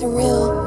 surreal.